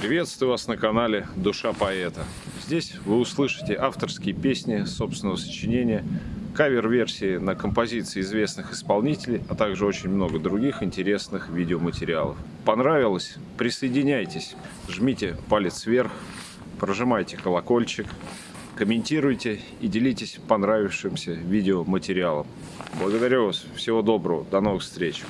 Приветствую вас на канале Душа поэта. Здесь вы услышите авторские песни собственного сочинения, кавер-версии на композиции известных исполнителей, а также очень много других интересных видеоматериалов. Понравилось? Присоединяйтесь, жмите палец вверх, прожимайте колокольчик, комментируйте и делитесь понравившимся видеоматериалом. Благодарю вас, всего доброго, до новых встреч!